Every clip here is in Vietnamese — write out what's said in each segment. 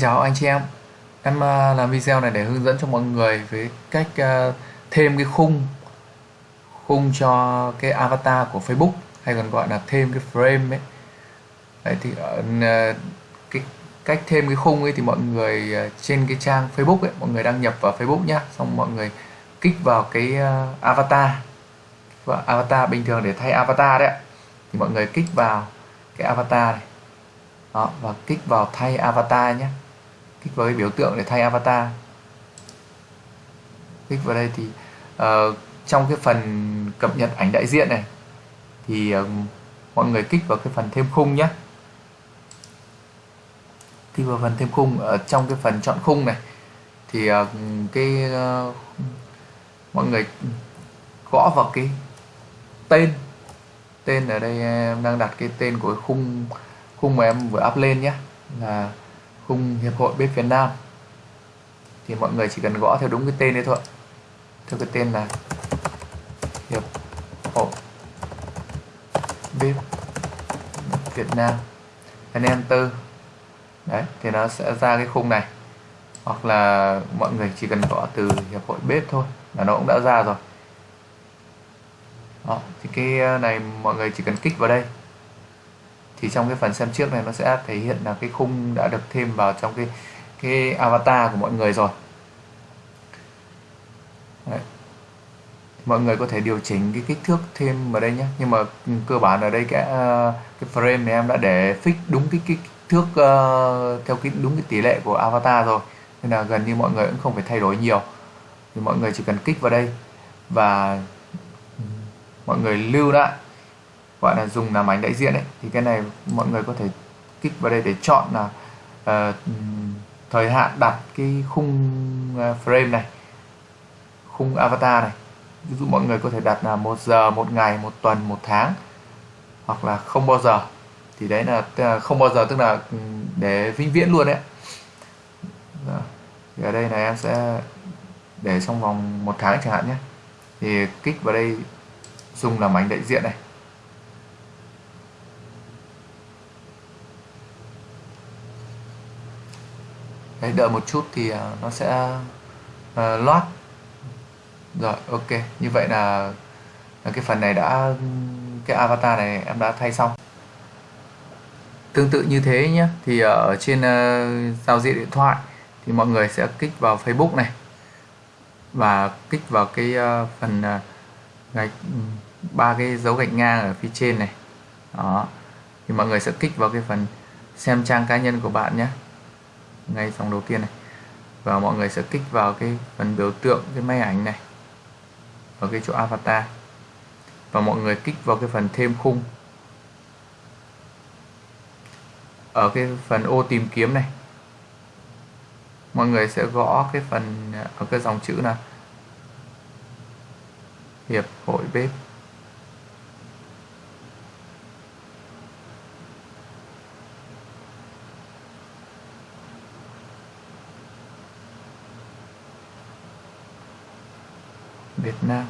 chào anh chị em. Em ờ, làm video này để hướng dẫn cho mọi người về cách ờ, thêm cái khung khung cho cái avatar của Facebook, hay còn gọi là thêm cái frame ấy. Đấy thì ờ, cái cách thêm cái khung ấy thì mọi người trên cái trang Facebook ấy, mọi người đăng nhập vào Facebook nhá, xong mọi người kích vào cái avatar. Và avatar bình thường để thay avatar đấy thì mọi người kích vào cái avatar này. Đó, và kích vào thay avatar nhé kích vào cái biểu tượng để thay avatar. Kích vào đây thì uh, trong cái phần cập nhật ảnh đại diện này thì uh, mọi người kích vào cái phần thêm khung nhé kích vào phần thêm khung ở trong cái phần chọn khung này thì uh, cái uh, mọi người gõ vào cái tên. Tên ở đây em đang đặt cái tên của cái khung khung mà em vừa up lên nhé là khung hiệp hội bếp Việt Nam. Thì mọi người chỉ cần gõ theo đúng cái tên đấy thôi. Theo cái tên là hiệp hội bếp Việt Nam. Ấn enter. Đấy thì nó sẽ ra cái khung này. Hoặc là mọi người chỉ cần gõ từ hiệp hội bếp thôi là nó cũng đã ra rồi. Đó, thì cái ờ, này mọi người chỉ cần kích vào đây thì trong cái phần xem trước này nó sẽ thể hiện là cái khung đã được thêm vào trong cái cái avatar của mọi người rồi. Đấy. mọi người có thể điều chỉnh cái kích thước thêm vào đây nhé. Nhưng mà ừ, cơ bản ở đây cái ờ, cái frame này em đã để fix đúng cái kích thước uh, theo cái đúng cái tỷ lệ của avatar rồi. Nên là gần như mọi người cũng không phải thay đổi nhiều. Thì mọi người chỉ cần kích vào đây và ừ, mọi người lưu lại gọi là dùng làm ảnh đại diện ấy thì cái này mọi người có thể kích vào đây để chọn là uh, thời hạn đặt cái khung ờ, frame này khung avatar này. Ví dụ mọi người có thể đặt là một giờ một ngày một tuần một tháng hoặc là không bao giờ. Thì đấy là không bao giờ tức là ừ, để vĩnh viễn luôn đấy dạ. thì ở đây này em sẽ để trong vòng một tháng chẳng hạn nhé. Thì kích vào đây dùng làm ảnh đại diện này. Đấy đợi một chút thì à, nó sẽ uh, loát. Rồi ok. Như vậy là, là cái phần này đã cái avatar này em đã thay xong. Tương tự như thế nhé thì ở trên uh, giao diện điện thoại thì mọi người sẽ kích vào Facebook này và kích vào cái uh, phần uh, gạch ba cái dấu gạch ngang ở phía trên này. Đó. Thì mọi người sẽ kích vào cái phần xem trang cá nhân của bạn nhé ngay dòng đầu tiên này. Và mọi người sẽ kích vào cái phần biểu tượng, cái máy ảnh này ở cái chỗ avatar. Và mọi người kích vào cái phần thêm khung. Ở cái phần ô tìm kiếm này, mọi người sẽ gõ cái phần, ở cái dòng chữ là hiệp hội bếp. Việt Nam.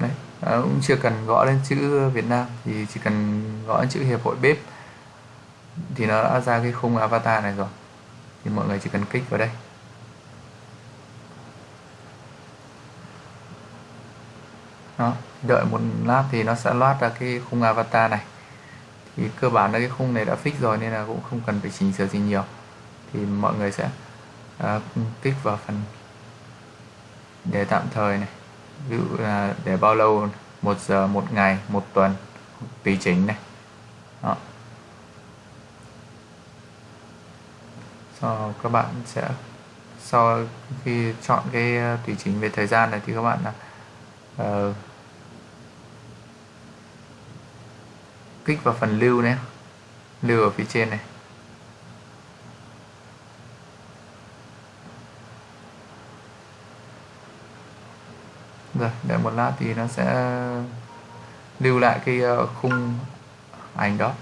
Đấy à, cũng chưa cần gõ lên chữ Việt Nam thì chỉ cần gõ chữ hiệp hội bếp thì nó đã ra cái khung avatar này rồi. Thì mọi người chỉ cần kích vào đây. Đó đợi một lát thì nó sẽ loát ra cái khung avatar này. Thì cơ bản là cái khung này đã fix rồi nên là cũng không cần phải chỉnh sửa gì nhiều. Thì mọi người sẽ à, kích vào phần để tạm thời này. Ví dụ là để bao lâu? Một giờ một ngày một tuần tùy chỉnh này. Đó. sau các bạn sẽ sau khi chọn cái à, tùy chỉnh về thời gian này thì các bạn là uh, kích vào phần lưu nhé lưu ở phía trên này. Rồi để một lát thì nó sẽ lưu lại cái ờ, khung ảnh đó.